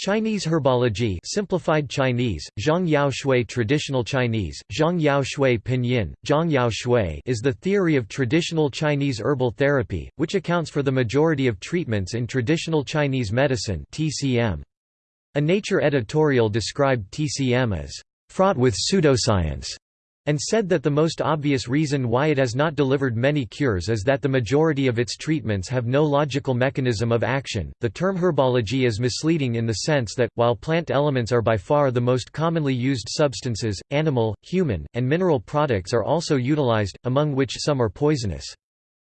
Chinese herbology simplified Chinese, Zhang Yao Shui traditional Chinese, Zhang Yao Shui pinyin, Zhang Yao Shui is the theory of traditional Chinese herbal therapy, which accounts for the majority of treatments in traditional Chinese medicine TCM. A Nature editorial described TCM as fraught with pseudoscience and said that the most obvious reason why it has not delivered many cures is that the majority of its treatments have no logical mechanism of action. The term herbology is misleading in the sense that, while plant elements are by far the most commonly used substances, animal, human, and mineral products are also utilized, among which some are poisonous.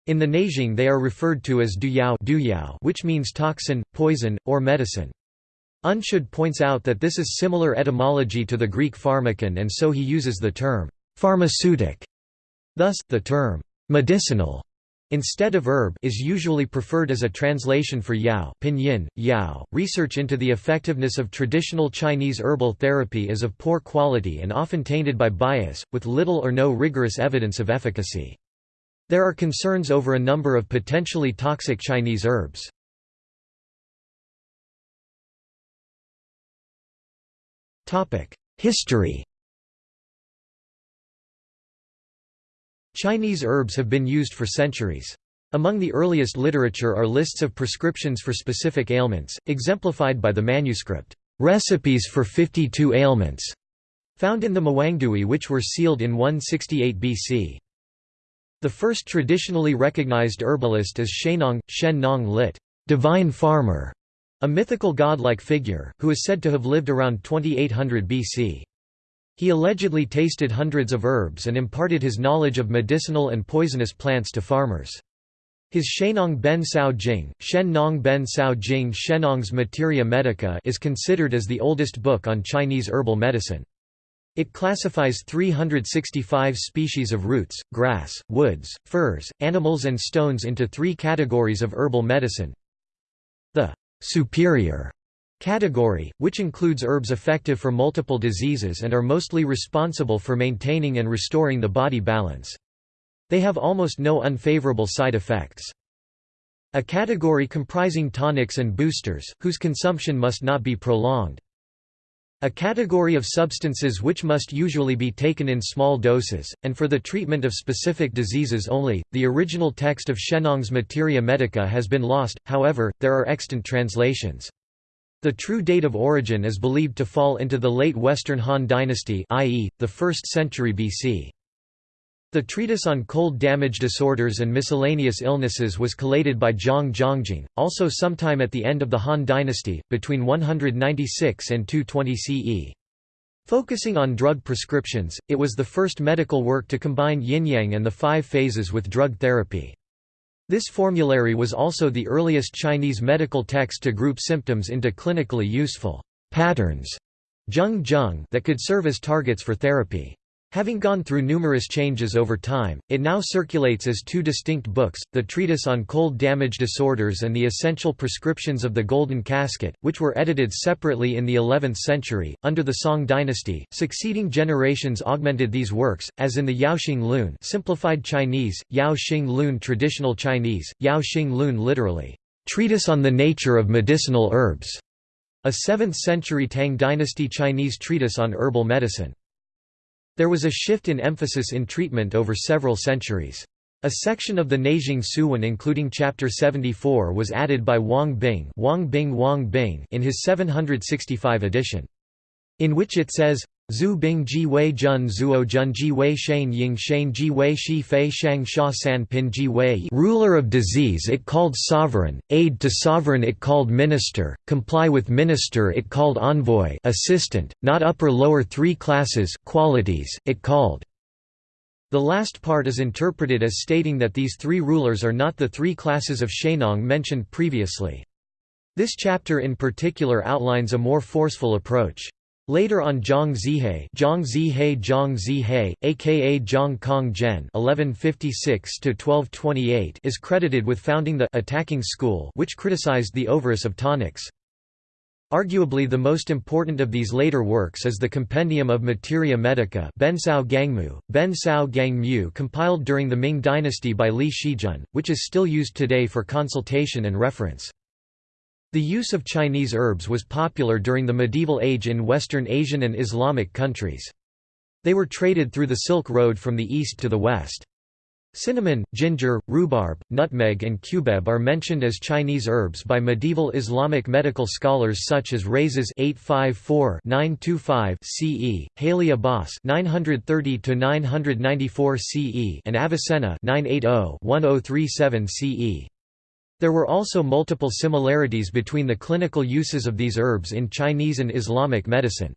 In the Neijing they are referred to as duyao which means toxin, poison, or medicine. Unschuld points out that this is similar etymology to the Greek pharmakon and so he uses the term pharmaceutic. Thus, the term medicinal instead of herb is usually preferred as a translation for yao pinyin, yao. .Research into the effectiveness of traditional Chinese herbal therapy is of poor quality and often tainted by bias, with little or no rigorous evidence of efficacy. There are concerns over a number of potentially toxic Chinese herbs. topic History Chinese herbs have been used for centuries. Among the earliest literature are lists of prescriptions for specific ailments, exemplified by the manuscript, "'Recipes for 52 Ailments' found in the Mawangdui which were sealed in 168 BC. The first traditionally recognized herbalist is Shennong, Shen Nong lit. Divine Farmer, a mythical god-like figure, who is said to have lived around 2800 BC. He allegedly tasted hundreds of herbs and imparted his knowledge of medicinal and poisonous plants to farmers. His Shennong Ben Sao Jing, Shen Nong Ben Sao Jing Shennong's Materia Medica is considered as the oldest book on Chinese herbal medicine. It classifies 365 species of roots, grass, woods, furs, animals and stones into three categories of herbal medicine. The superior category, which includes herbs effective for multiple diseases and are mostly responsible for maintaining and restoring the body balance. They have almost no unfavorable side effects. A category comprising tonics and boosters, whose consumption must not be prolonged. A category of substances which must usually be taken in small doses, and for the treatment of specific diseases only. The original text of Shennong's Materia Medica has been lost, however, there are extant translations. The true date of origin is believed to fall into the late Western Han dynasty i.e., the 1st century BC. The treatise on cold damage disorders and miscellaneous illnesses was collated by Zhang Zhongjing, also sometime at the end of the Han dynasty, between 196 and 220 CE. Focusing on drug prescriptions, it was the first medical work to combine yin-yang and the five phases with drug therapy. This formulary was also the earliest Chinese medical text to group symptoms into clinically useful patterns that could serve as targets for therapy. Having gone through numerous changes over time, it now circulates as two distinct books, the Treatise on Cold Damage Disorders and the Essential Prescriptions of the Golden Casket, which were edited separately in the 11th century, under the Song dynasty. Succeeding generations augmented these works, as in the Yaoxing Lun simplified Chinese, Yao Xing Lun traditional Chinese, Yao Xing Lun literally, Treatise on the Nature of Medicinal Herbs, a 7th century Tang dynasty Chinese treatise on herbal medicine. There was a shift in emphasis in treatment over several centuries. A section of the Neijing Suwen including Chapter 74 was added by Wang Bing, Wang Bing Wang Bing in his 765 edition. In which it says, Zhu Bing Ji Wei Jun Zuo Jun Ji Wei Shane Ying Shane Ji Wei Shi Fei Shang Sha San Pin Ji Wei Ruler of disease it called sovereign, aid to sovereign it called minister, comply with minister it called envoy assistant, not upper lower three classes qualities, it called. The last part is interpreted as stating that these three rulers are not the three classes of Shennong mentioned previously. This chapter in particular outlines a more forceful approach. Later on Zhang Zihei, Zhang Zihei Zhang Zihei, aka Zhang Kong Zhen (1156–1228), is credited with founding the attacking school, which criticized the ovorus of tonics. Arguably the most important of these later works is the Compendium of Materia Medica Bencao Gangmu, Bencao Gangmu compiled during the Ming dynasty by Li Shizhen, which is still used today for consultation and reference. The use of Chinese herbs was popular during the medieval age in Western Asian and Islamic countries. They were traded through the Silk Road from the east to the west. Cinnamon, ginger, rhubarb, nutmeg and cubeb are mentioned as Chinese herbs by medieval Islamic medical scholars such as Rhazes 854-925 CE, Haly Abbas 930-994 CE and Avicenna 980-1037 CE. There were also multiple similarities between the clinical uses of these herbs in Chinese and Islamic medicine.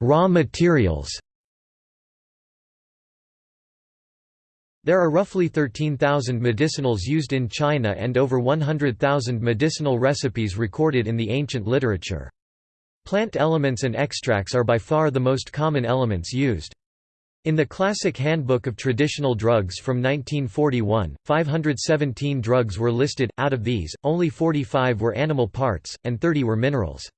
Raw materials There are roughly 13,000 medicinals used in China and over 100,000 medicinal recipes recorded in the ancient literature. Plant elements and extracts are by far the most common elements used. In the Classic Handbook of Traditional Drugs from 1941, 517 drugs were listed, out of these, only 45 were animal parts, and 30 were minerals.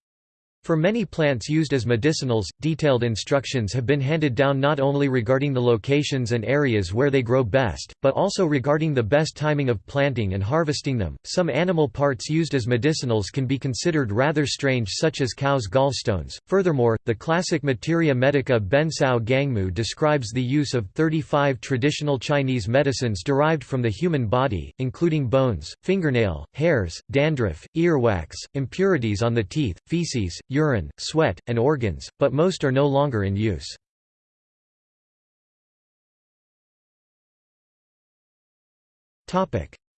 For many plants used as medicinals, detailed instructions have been handed down not only regarding the locations and areas where they grow best, but also regarding the best timing of planting and harvesting them. Some animal parts used as medicinals can be considered rather strange, such as cows' gallstones. Furthermore, the classic Materia Medica Bencao Gangmu describes the use of 35 traditional Chinese medicines derived from the human body, including bones, fingernail, hairs, dandruff, earwax, impurities on the teeth, feces, urine, sweat, and organs, but most are no longer in use.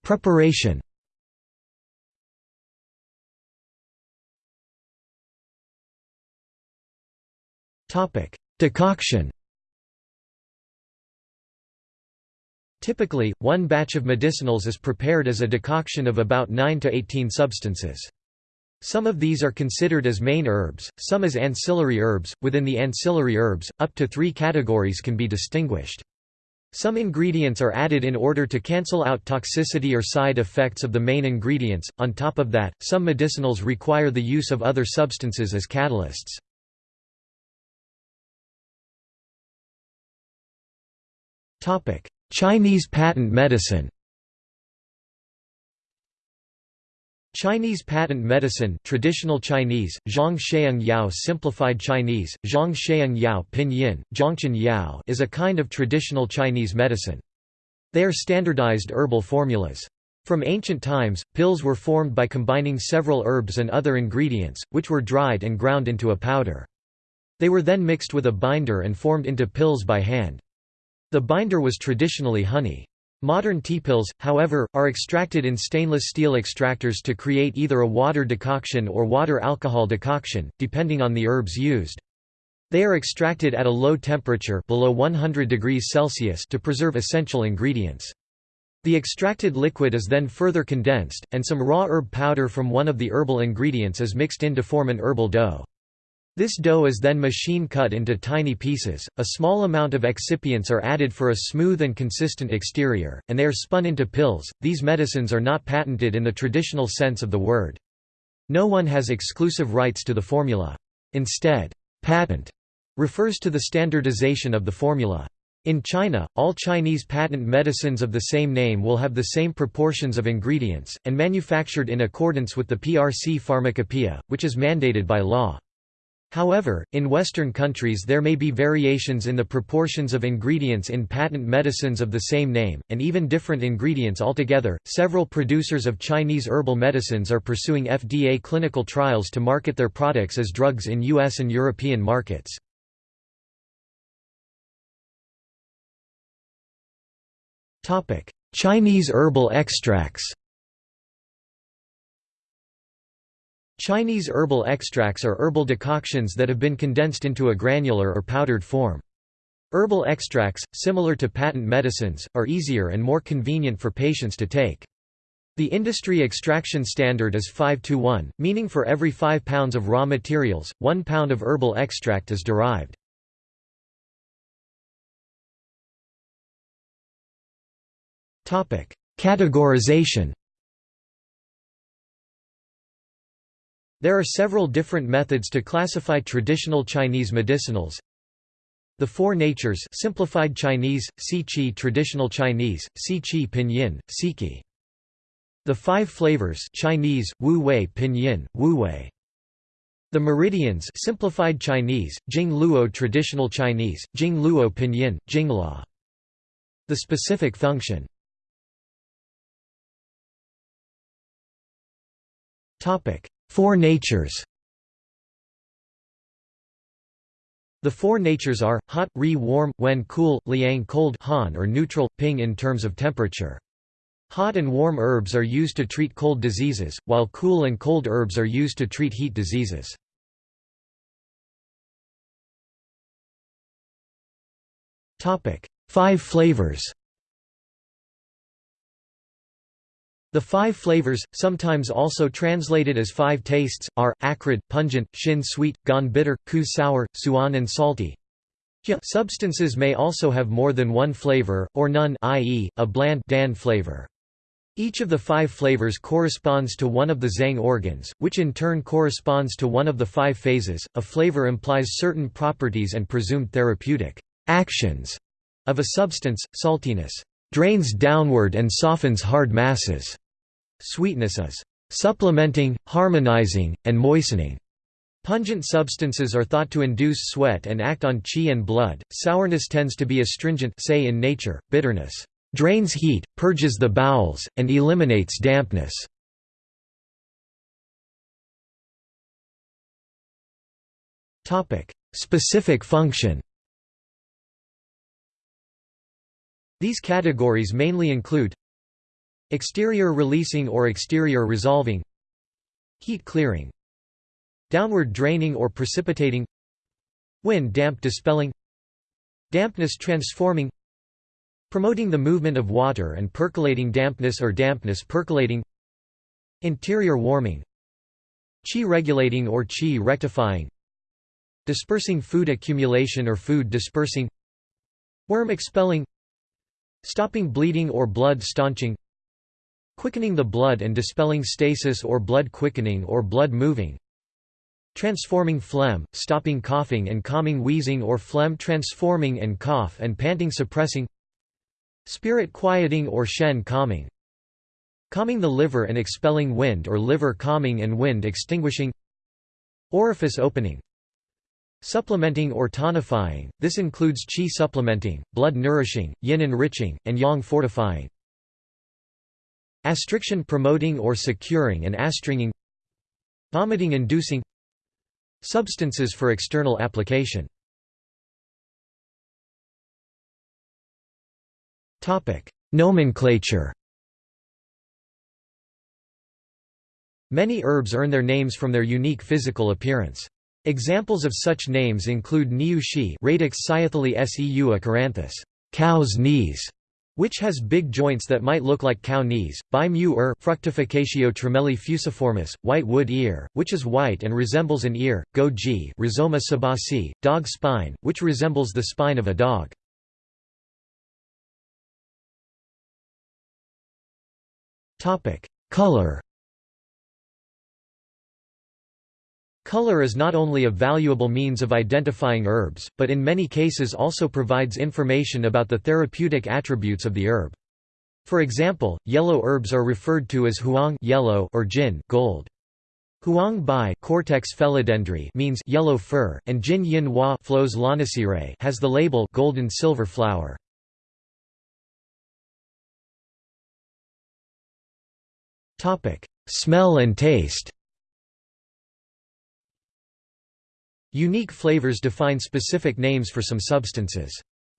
Preparation Decoction Typically, one batch of medicinals is prepared as a decoction of about 9 to 18 substances. Some of these are considered as main herbs, some as ancillary herbs. Within the ancillary herbs, up to three categories can be distinguished. Some ingredients are added in order to cancel out toxicity or side effects of the main ingredients. On top of that, some medicinals require the use of other substances as catalysts. Chinese patent medicine. Chinese patent medicine traditional Chinese, Yao simplified Chinese, Zhang Yao pinyin, Zhangchen Yao is a kind of traditional Chinese medicine. They are standardized herbal formulas. From ancient times, pills were formed by combining several herbs and other ingredients, which were dried and ground into a powder. They were then mixed with a binder and formed into pills by hand. The binder was traditionally honey. Modern teapills, however, are extracted in stainless steel extractors to create either a water decoction or water alcohol decoction, depending on the herbs used. They are extracted at a low temperature below 100 degrees Celsius to preserve essential ingredients. The extracted liquid is then further condensed, and some raw herb powder from one of the herbal ingredients is mixed in to form an herbal dough. This dough is then machine cut into tiny pieces, a small amount of excipients are added for a smooth and consistent exterior, and they are spun into pills. These medicines are not patented in the traditional sense of the word. No one has exclusive rights to the formula. Instead, patent refers to the standardization of the formula. In China, all Chinese patent medicines of the same name will have the same proportions of ingredients, and manufactured in accordance with the PRC Pharmacopoeia, which is mandated by law. However, in Western countries there may be variations in the proportions of ingredients in patent medicines of the same name, and even different ingredients altogether. Several producers of Chinese herbal medicines are pursuing FDA clinical trials to market their products as drugs in US and European markets. Chinese herbal extracts Chinese herbal extracts are herbal decoctions that have been condensed into a granular or powdered form. Herbal extracts, similar to patent medicines, are easier and more convenient for patients to take. The industry extraction standard is 5 to 1, meaning for every 5 pounds of raw materials, 1 pound of herbal extract is derived. Categorization There are several different methods to classify traditional Chinese medicinals. The Four Natures simplified Chinese, Si traditional Chinese, Si pinyin, Siki. The Five Flavors Chinese, Wu Wei pinyin, Wu Wei. The Meridians simplified Chinese, Jing Luo traditional Chinese, Jing Luo pinyin, Jingla. The specific function Four natures The four natures are, hot, re warm, when cool, liang cold han or neutral, ping in terms of temperature. Hot and warm herbs are used to treat cold diseases, while cool and cold herbs are used to treat heat diseases. Five flavors The five flavors, sometimes also translated as five tastes, are, acrid, pungent, shin sweet, gone bitter, ku sour, suan and salty. Substances may also have more than one flavor, or none i.e., a bland dan flavor. Each of the five flavors corresponds to one of the Zhang organs, which in turn corresponds to one of the five phases. A flavor implies certain properties and presumed therapeutic actions of a substance. Saltiness drains downward and softens hard masses. Sweetness is supplementing, harmonizing, and moistening. Pungent substances are thought to induce sweat and act on qi and blood. Sourness tends to be astringent say in nature, bitterness drains heat, purges the bowels, and eliminates dampness. Topic: Specific function. These categories mainly include Exterior releasing or exterior resolving Heat clearing Downward draining or precipitating Wind damp dispelling Dampness transforming Promoting the movement of water and percolating dampness or dampness percolating Interior warming Qi regulating or qi rectifying Dispersing food accumulation or food dispersing Worm expelling Stopping bleeding or blood staunching Quickening the blood and dispelling stasis or blood quickening or blood moving Transforming phlegm, stopping coughing and calming wheezing or phlegm transforming and cough and panting suppressing Spirit quieting or shen calming Calming the liver and expelling wind or liver calming and wind extinguishing Orifice opening Supplementing or tonifying, this includes qi supplementing, blood nourishing, yin enriching, and yang fortifying. Astriction promoting or securing and astringing. Vomiting inducing. Substances for external application. Nomenclature. Many herbs earn their names from their unique physical appearance. Examples of such names include Niu Shi Radix Cyathale seu acaranthus, cow's knees, which has big joints that might look like cow knees, by mu er fructificatio tremelli fusiformis, white wood ear, which is white and resembles an ear, go g rhizoma sabasi, dog spine, which resembles the spine of a dog. Color Color is not only a valuable means of identifying herbs, but in many cases also provides information about the therapeutic attributes of the herb. For example, yellow herbs are referred to as huang yellow or jin gold. Huang bai Cortex means yellow fur, and jin yin hua Flos has the label golden silver flower. Smell and taste Unique flavors define specific names for some substances.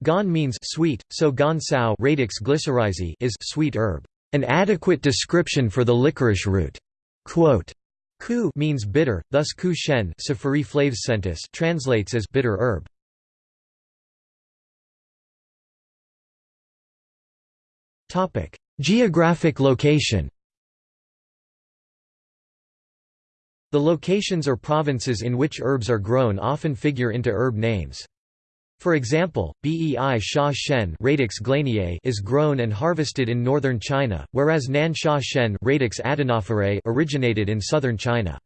Gan means sweet, so gan sao radix glycyrrhizae is sweet herb, an adequate description for the licorice root. Quote, Ku means bitter, thus ku shen translates as bitter herb. Geographic location. The locations or provinces in which herbs are grown often figure into herb names. For example, bei sha shen radix is grown and harvested in northern China, whereas nan sha shen radix originated in southern China.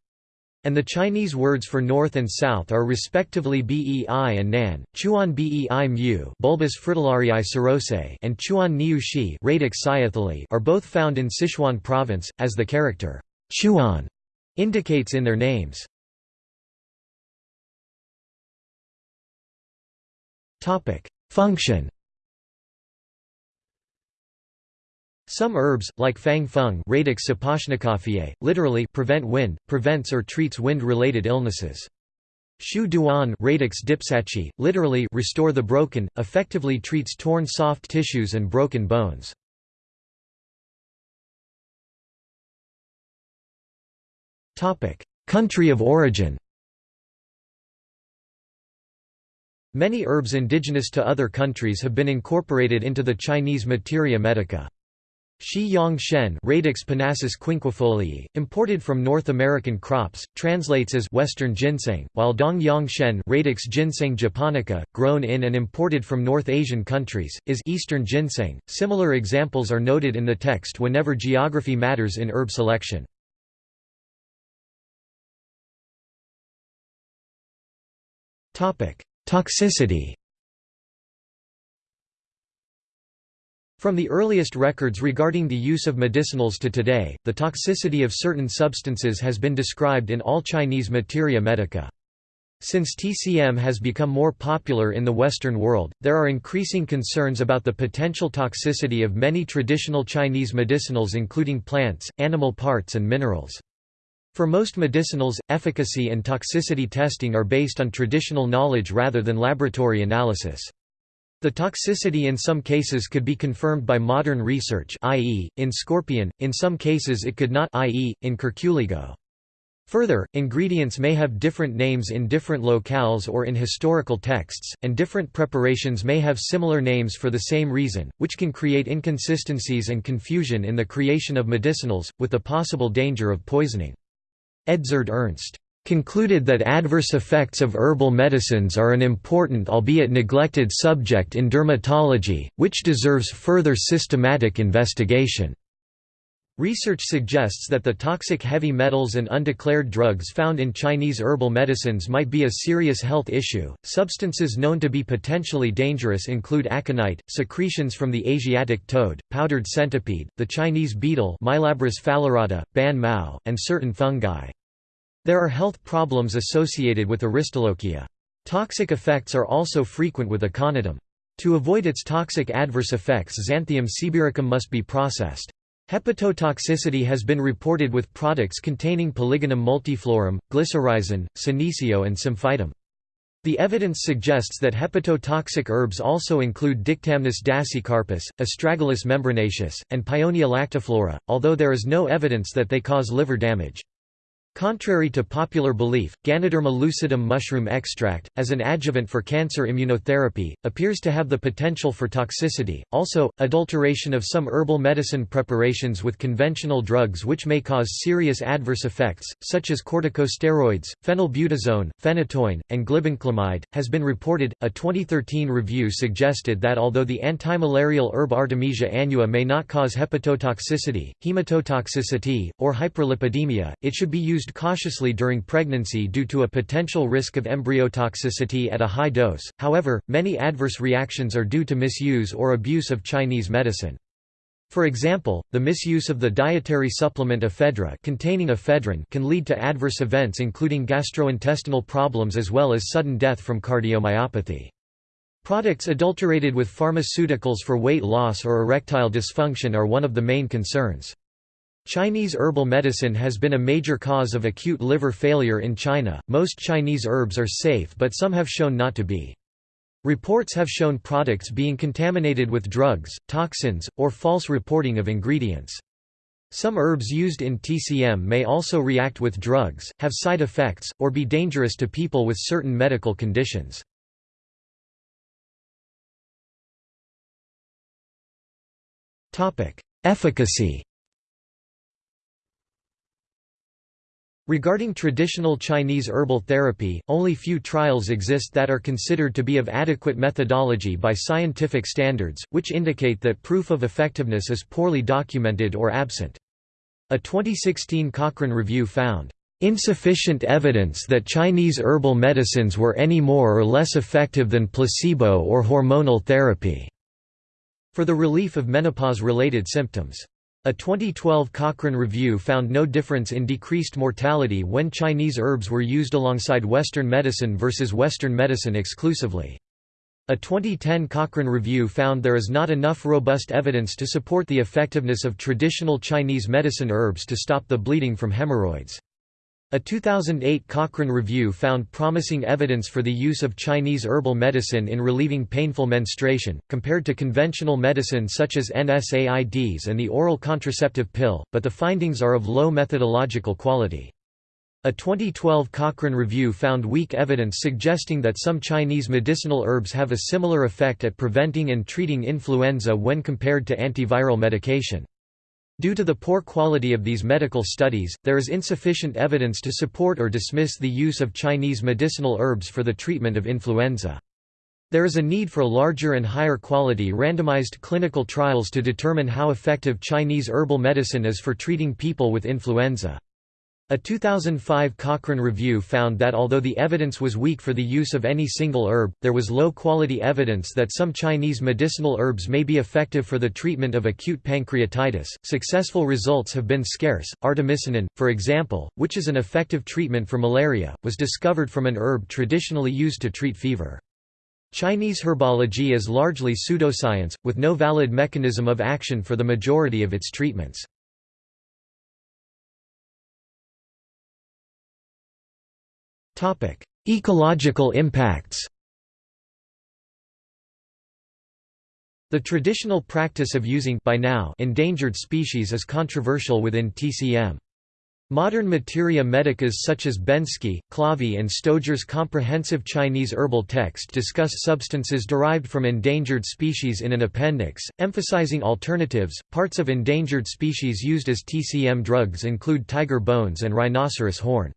and the Chinese words for north and south are respectively bei and nan, chuan bei mu bulbus fritillarii and chuan niu shi are both found in Sichuan province, as the character chuan indicates in their names. Topic: Function Some herbs, like fang feng radix literally prevent wind, prevents or treats wind-related illnesses. Shu duan radix literally restore the broken, effectively treats torn soft tissues and broken bones. Country of origin Many herbs indigenous to other countries have been incorporated into the Chinese materia medica. Shi Yang Shen Radix Panassus quinquefolii, imported from North American crops, translates as Western ginseng, while Dong Yang Shen Radix ginseng japonica, grown in and imported from North Asian countries, is Eastern ginseng. Similar examples are noted in the text whenever geography matters in herb selection. Toxicity From the earliest records regarding the use of medicinals to today, the toxicity of certain substances has been described in all Chinese materia medica. Since TCM has become more popular in the Western world, there are increasing concerns about the potential toxicity of many traditional Chinese medicinals including plants, animal parts and minerals. For most medicinals, efficacy and toxicity testing are based on traditional knowledge rather than laboratory analysis. The toxicity in some cases could be confirmed by modern research i.e., in scorpion, in some cases it could not i.e., in curculigo. Further, ingredients may have different names in different locales or in historical texts, and different preparations may have similar names for the same reason, which can create inconsistencies and confusion in the creation of medicinals, with the possible danger of poisoning. Edzard Ernst concluded that adverse effects of herbal medicines are an important albeit neglected subject in dermatology, which deserves further systematic investigation. Research suggests that the toxic heavy metals and undeclared drugs found in Chinese herbal medicines might be a serious health issue. Substances known to be potentially dangerous include aconite, secretions from the Asiatic toad, powdered centipede, the Chinese beetle Mylabris phalerata, ban mao, and certain fungi. There are health problems associated with aristolochia. Toxic effects are also frequent with aconitum. To avoid its toxic adverse effects Xanthium sibiricum must be processed. Hepatotoxicity has been reported with products containing Polygonum multiflorum, glycyrrhizin, senecio and symphytum. The evidence suggests that hepatotoxic herbs also include Dictamnus dasycarpus, Astragalus membranaceus, and Paeonia lactiflora, although there is no evidence that they cause liver damage. Contrary to popular belief, Ganoderma lucidum mushroom extract, as an adjuvant for cancer immunotherapy, appears to have the potential for toxicity. Also, adulteration of some herbal medicine preparations with conventional drugs which may cause serious adverse effects, such as corticosteroids, phenylbutazone, phenytoin, and glibenclamide, has been reported. A 2013 review suggested that although the antimalarial herb Artemisia annua may not cause hepatotoxicity, hematotoxicity, or hyperlipidemia, it should be used used cautiously during pregnancy due to a potential risk of embryotoxicity at a high dose, however, many adverse reactions are due to misuse or abuse of Chinese medicine. For example, the misuse of the dietary supplement ephedra containing ephedrine can lead to adverse events including gastrointestinal problems as well as sudden death from cardiomyopathy. Products adulterated with pharmaceuticals for weight loss or erectile dysfunction are one of the main concerns. Chinese herbal medicine has been a major cause of acute liver failure in China. Most Chinese herbs are safe, but some have shown not to be. Reports have shown products being contaminated with drugs, toxins, or false reporting of ingredients. Some herbs used in TCM may also react with drugs, have side effects, or be dangerous to people with certain medical conditions. Efficacy Regarding traditional Chinese herbal therapy, only few trials exist that are considered to be of adequate methodology by scientific standards, which indicate that proof of effectiveness is poorly documented or absent. A 2016 Cochrane review found, insufficient evidence that Chinese herbal medicines were any more or less effective than placebo or hormonal therapy for the relief of menopause-related symptoms. A 2012 Cochrane review found no difference in decreased mortality when Chinese herbs were used alongside Western medicine versus Western medicine exclusively. A 2010 Cochrane review found there is not enough robust evidence to support the effectiveness of traditional Chinese medicine herbs to stop the bleeding from hemorrhoids. A 2008 Cochrane review found promising evidence for the use of Chinese herbal medicine in relieving painful menstruation, compared to conventional medicine such as NSAIDs and the oral contraceptive pill, but the findings are of low methodological quality. A 2012 Cochrane review found weak evidence suggesting that some Chinese medicinal herbs have a similar effect at preventing and treating influenza when compared to antiviral medication. Due to the poor quality of these medical studies, there is insufficient evidence to support or dismiss the use of Chinese medicinal herbs for the treatment of influenza. There is a need for larger and higher quality randomized clinical trials to determine how effective Chinese herbal medicine is for treating people with influenza. A 2005 Cochrane review found that although the evidence was weak for the use of any single herb, there was low-quality evidence that some Chinese medicinal herbs may be effective for the treatment of acute pancreatitis. Successful results have been scarce. Artemisinin, for example, which is an effective treatment for malaria, was discovered from an herb traditionally used to treat fever. Chinese herbology is largely pseudoscience, with no valid mechanism of action for the majority of its treatments. Ecological impacts The traditional practice of using by now endangered species is controversial within TCM. Modern materia medicas such as Bensky, Clavey and Stoger's comprehensive Chinese herbal text discuss substances derived from endangered species in an appendix, emphasizing alternatives. Parts of endangered species used as TCM drugs include tiger bones and rhinoceros horn.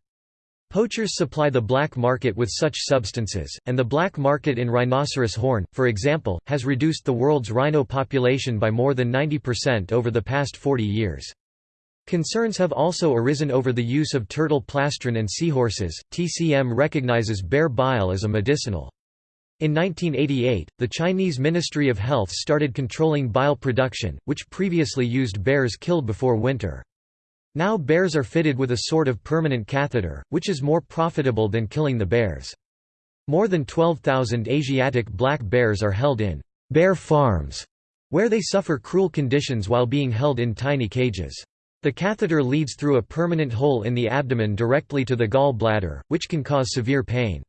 Poachers supply the black market with such substances, and the black market in rhinoceros horn, for example, has reduced the world's rhino population by more than 90% over the past 40 years. Concerns have also arisen over the use of turtle plastron and seahorses. TCM recognizes bear bile as a medicinal. In 1988, the Chinese Ministry of Health started controlling bile production, which previously used bears killed before winter. Now bears are fitted with a sort of permanent catheter, which is more profitable than killing the bears. More than 12,000 Asiatic black bears are held in bear farms, where they suffer cruel conditions while being held in tiny cages. The catheter leads through a permanent hole in the abdomen directly to the gall bladder, which can cause severe pain.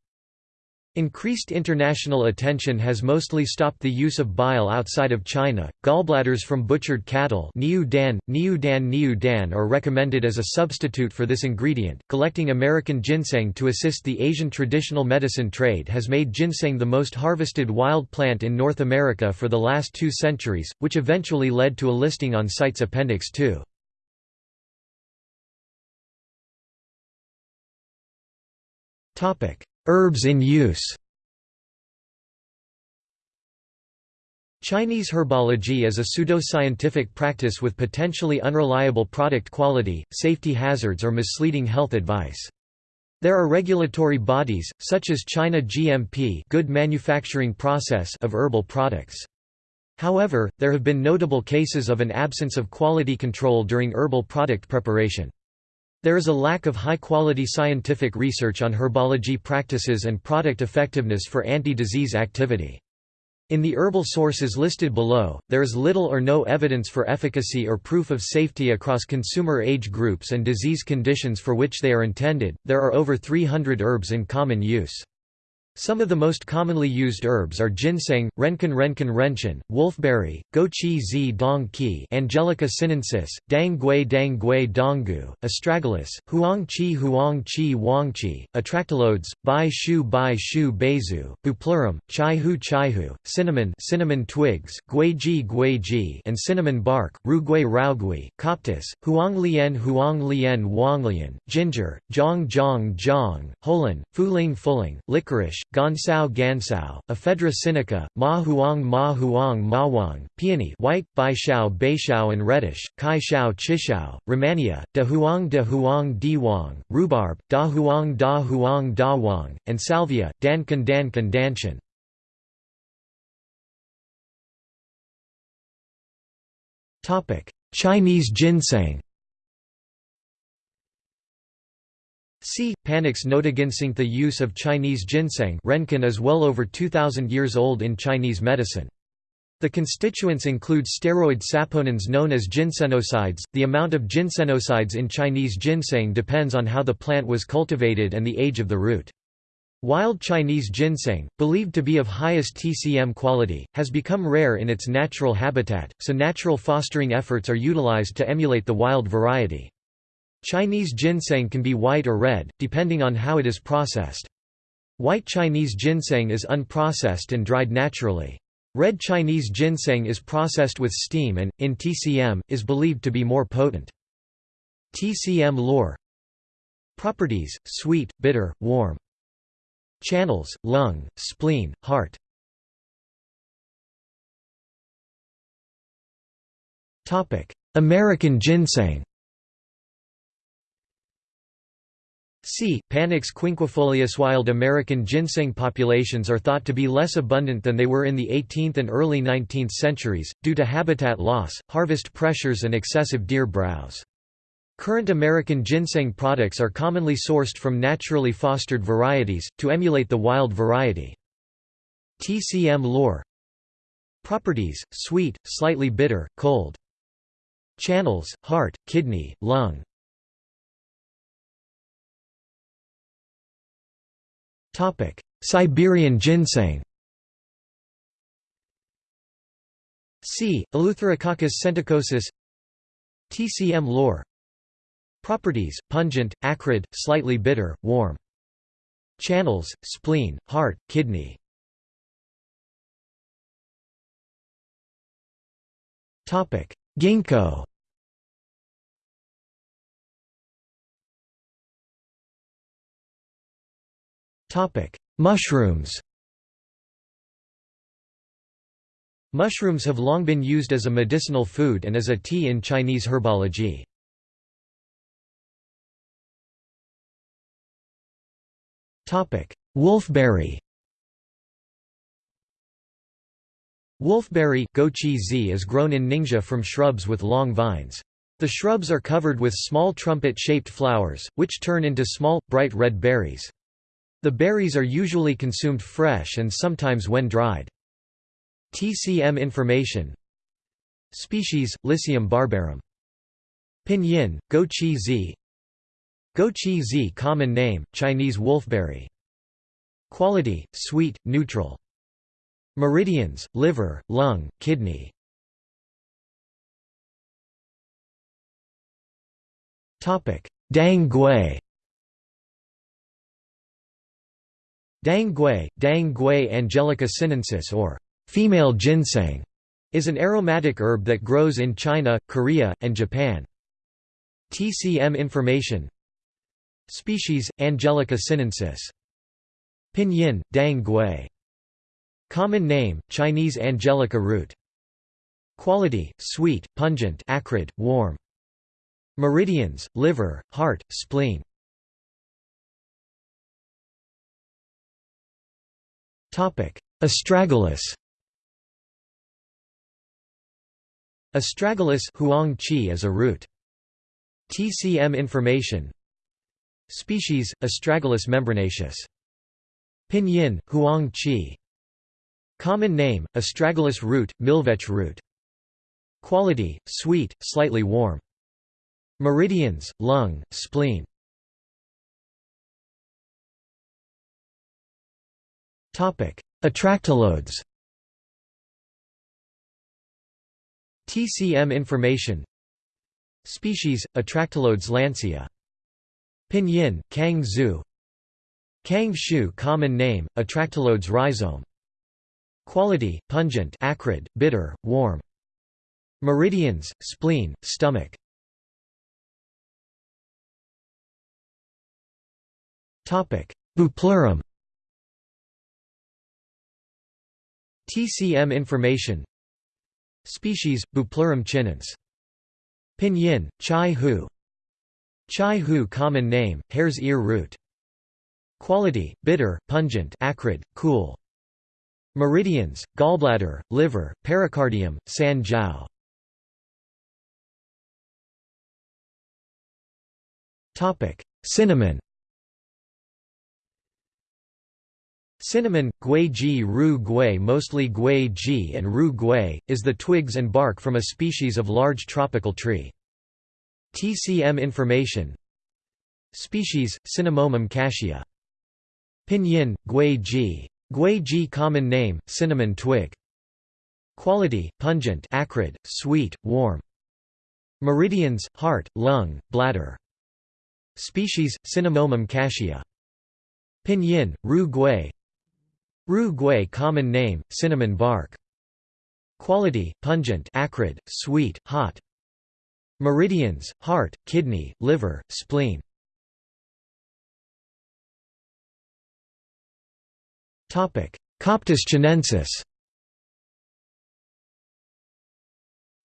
Increased international attention has mostly stopped the use of bile outside of China. Gallbladders from butchered cattle Niu Dan, Niu Dan, Niu Dan are recommended as a substitute for this ingredient. Collecting American ginseng to assist the Asian traditional medicine trade has made ginseng the most harvested wild plant in North America for the last two centuries, which eventually led to a listing on CITES Appendix 2. Topic: Herbs in use Chinese herbology is a pseudoscientific practice with potentially unreliable product quality, safety hazards or misleading health advice. There are regulatory bodies, such as China GMP good manufacturing process of herbal products. However, there have been notable cases of an absence of quality control during herbal product preparation. There is a lack of high-quality scientific research on herbology practices and product effectiveness for anti-disease activity. In the herbal sources listed below, there is little or no evidence for efficacy or proof of safety across consumer age groups and disease conditions for which they are intended. There are over 300 herbs in common use. Some of the most commonly used herbs are ginseng, renken renken renchen, wolfberry, gochi zi dong qi, Angelica sinensis, dang gui dang gui donggu, astragalus, huang qi huang qi wang qi, atractylodes, bai shu bai shu beizu, bupleurum, chai hu chai hu, cinnamon cinnamon twigs, guiji guiji and cinnamon bark, rugui raugui, coptis, huang lian huang lian wang lian, ginger, zhang zhang zhang, holan, fuling fuling, licorice, Gansao Gansao, Ephedra sinica, Ma Huang Ma Huang Ma Wang, Peony white, Bai Shao Bai Shao and reddish, Kai Shao Chishao, Rehmannia, Da Huang Da Huang Di Wang, rhubarb, Da Huang Da Huang Da Wang, and salvia, dan Dankan Dankan Danshan. Chinese ginseng C. Panax notoginseng The use of Chinese ginseng renkin is well over 2,000 years old in Chinese medicine. The constituents include steroid saponins known as ginsenosides. The amount of ginsenosides in Chinese ginseng depends on how the plant was cultivated and the age of the root. Wild Chinese ginseng, believed to be of highest TCM quality, has become rare in its natural habitat, so natural fostering efforts are utilized to emulate the wild variety. Chinese ginseng can be white or red, depending on how it is processed. White Chinese ginseng is unprocessed and dried naturally. Red Chinese ginseng is processed with steam and, in TCM, is believed to be more potent. TCM lore Properties, sweet, bitter, warm. Channels, lung, spleen, heart American ginseng C. Panax quinquefolius Wild American ginseng populations are thought to be less abundant than they were in the 18th and early 19th centuries, due to habitat loss, harvest pressures and excessive deer browse. Current American ginseng products are commonly sourced from naturally fostered varieties, to emulate the wild variety. TCM lore Properties, sweet, slightly bitter, cold. Channels, heart, kidney, lung, Topic: Siberian ginseng. C. Eleutherococcus senticosus TCM lore Properties, pungent, acrid, slightly bitter, warm. Channels, spleen, heart, kidney. Topic: Ginkgo Mushrooms Mushrooms have long been used as a medicinal food and as a tea in Chinese herbology. Wolfberry Wolfberry is grown in Ningxia from shrubs with long vines. The shrubs are covered with small trumpet-shaped flowers, which turn into small, bright red berries. The berries are usually consumed fresh and sometimes when dried. TCM information. Species, Lycium barbarum. Pinyin, Gochi zi Gochi zi common name, Chinese wolfberry. Quality, sweet, neutral. Meridians, liver, lung, kidney. Dang Gui Dang Gui, Dang Gui angelica sinensis or female ginseng, is an aromatic herb that grows in China, Korea, and Japan. TCM information. Species, Angelica sinensis. Pinyin, Dang Gui. Common name, Chinese Angelica root. Quality, sweet, pungent acrid, warm. Meridians, liver, heart, spleen Astragalus Astragalus huang qi is a root. TCM information Species, Astragalus membranaceus. Pinyin, huang qi Common name, Astragalus root, milkvetch root. Quality, sweet, slightly warm. Meridians, lung, spleen Atractylodes TCM information. Species, Atractylodes lancea Pinyin, Kang Zhu. Kang Shu common name, Atractylodes rhizome. Quality, pungent acrid, bitter, warm. Meridians, spleen, stomach. Bupleurum TCM information. Species, Bupleurum chinense Pinyin, chai hu. Chai hu common name, hare's ear root. Quality, bitter, pungent acrid, cool. Meridians, gallbladder, liver, pericardium, san jiao. Cinnamon Cinnamon, gui ji ru gui mostly gui ji and ru gui, is the twigs and bark from a species of large tropical tree. TCM information Species, Cinnamomum cassia Pinyin, gui ji. Gui ji common name, cinnamon twig. Quality, pungent acrid, sweet, warm. Meridians, heart, lung, bladder. Species, Cinnamomum cassia. Pinyin, ru gui Ru gui common name, cinnamon bark. Quality, pungent acrid, sweet, hot. Meridians, heart, kidney, liver, spleen. Coptis chinensis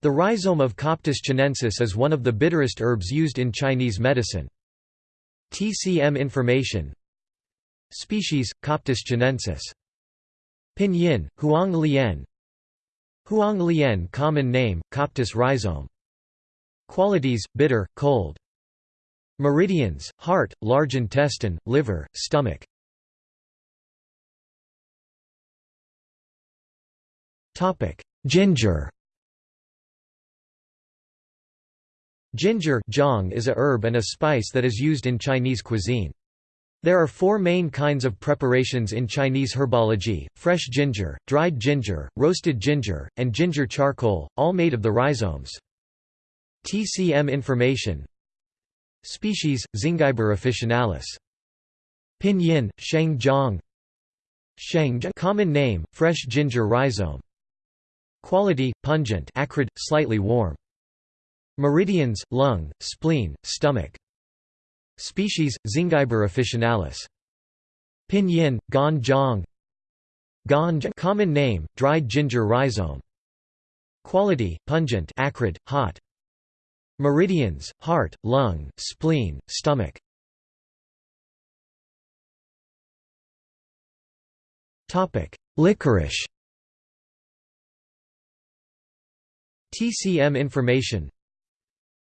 The rhizome of Coptis chinensis is one of the bitterest herbs used in Chinese medicine. TCM information Species, Coptis chinensis Pinyin, Huang Lian Huang Lian common name, Coptis rhizome. Qualities, bitter, cold. Meridians, heart, large intestine, liver, stomach. Ginger. Ginger is a herb and a spice that is used in Chinese cuisine. There are four main kinds of preparations in Chinese herbology, fresh ginger, dried ginger, roasted ginger, and ginger charcoal, all made of the rhizomes. TCM information Species, Zingiber officinalis. Pinyin, Shengjiang Sheng common name, fresh ginger rhizome. Quality, pungent acrid, slightly warm. Meridians, lung, spleen, stomach. Species, Zingiber officinalis. Pinyin, Ganjiang Ganj common name, dried ginger rhizome. Quality, pungent acrid, hot. Meridians, heart, lung, spleen, stomach. Licorice TCM information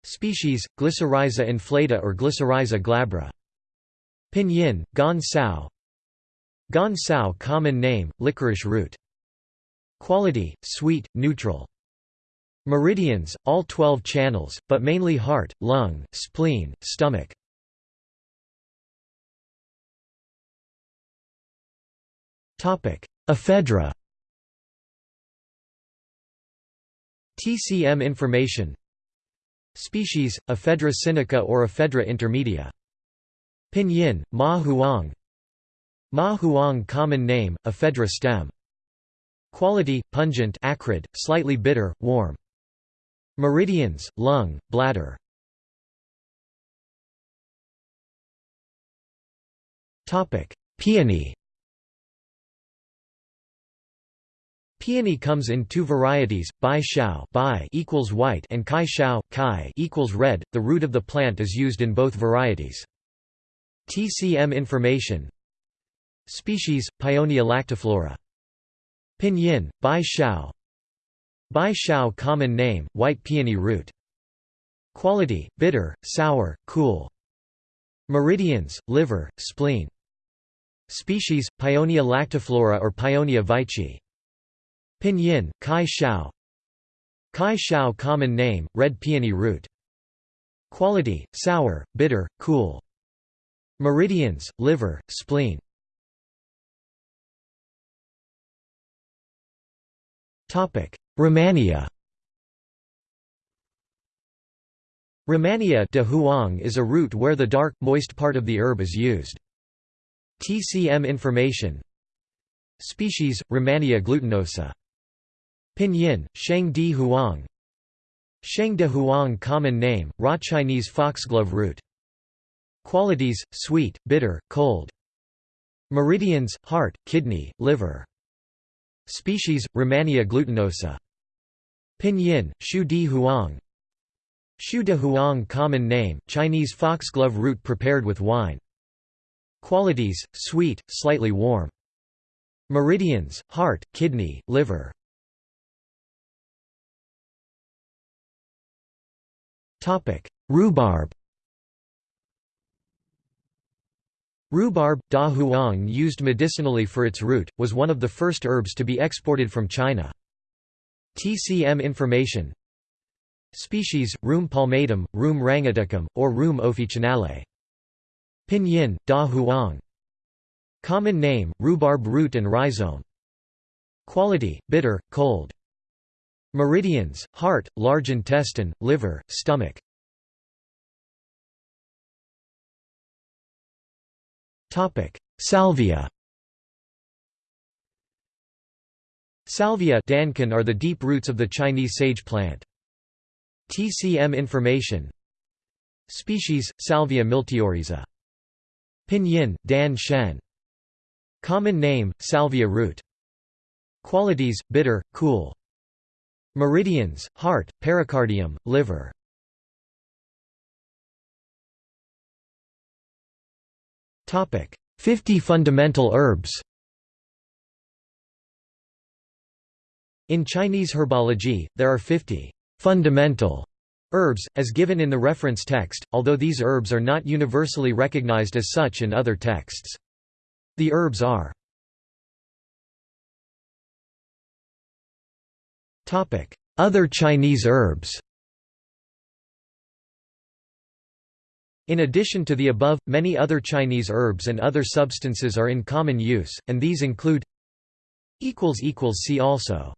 Species, Glycyrrhiza inflata or Glycyrrhiza glabra. Pinyin, Gan Cao Gan Cao common name, licorice root. Quality, sweet, neutral. Meridians, all 12 channels, but mainly heart, lung, spleen, stomach. Ephedra TCM information Species, Ephedra sinica or Ephedra intermedia. Pinyin, Ma Huang Ma Huang common name, Ephedra stem. Quality, pungent acrid, slightly bitter, warm. Meridians, lung, bladder. Peony Peony comes in two varieties, bai shao bai equals white and kai shao kai equals red. The root of the plant is used in both varieties. TCM information. Species, Paeonia lactiflora. Pinyin, bai shao. Bai shao common name, white peony root. Quality, bitter, sour, cool. Meridians, liver, spleen. Species, Paeonia lactiflora or Paeonia veitchii Pinyin, Kai Shao Kai Shao common name, red peony root. Quality, sour, bitter, cool. Meridians, liver, spleen. Rehmannia Romania de Huang is a root where the dark, moist part of the herb is used. TCM information Species, Rehmannia glutinosa Pinyin, Sheng Di Huang Sheng de Huang common name, raw Chinese foxglove root. Qualities, sweet, bitter, cold. Meridians, heart, kidney, liver. Species, Rehmannia glutinosa. Pinyin, Shu di huang Shu de huang common name, Chinese foxglove root prepared with wine. Qualities, sweet, slightly warm. Meridians, heart, kidney, liver. Rhubarb Rhubarb, da huang used medicinally for its root, was one of the first herbs to be exported from China. TCM information Species, Rheum palmatum, Rheum tanguticum, or Rheum officinale. Pinyin, da huang. Common name, rhubarb root and rhizome. Quality, bitter, cold. Meridians, heart, large intestine, liver, stomach. Salvia Salvia dankan are the deep roots of the Chinese sage plant. TCM information Species, Salvia miltiorrhiza. Pinyin, Dan Shen. Common name, Salvia root. Qualities, bitter, cool. Meridians, heart, pericardium, liver. Topic: 50 fundamental herbs. In Chinese herbology, there are 50 fundamental herbs, as given in the reference text, although these herbs are not universally recognized as such in other texts. The herbs are Other Chinese herbs. In addition to the above, many other Chinese herbs and other substances are in common use, and these include See also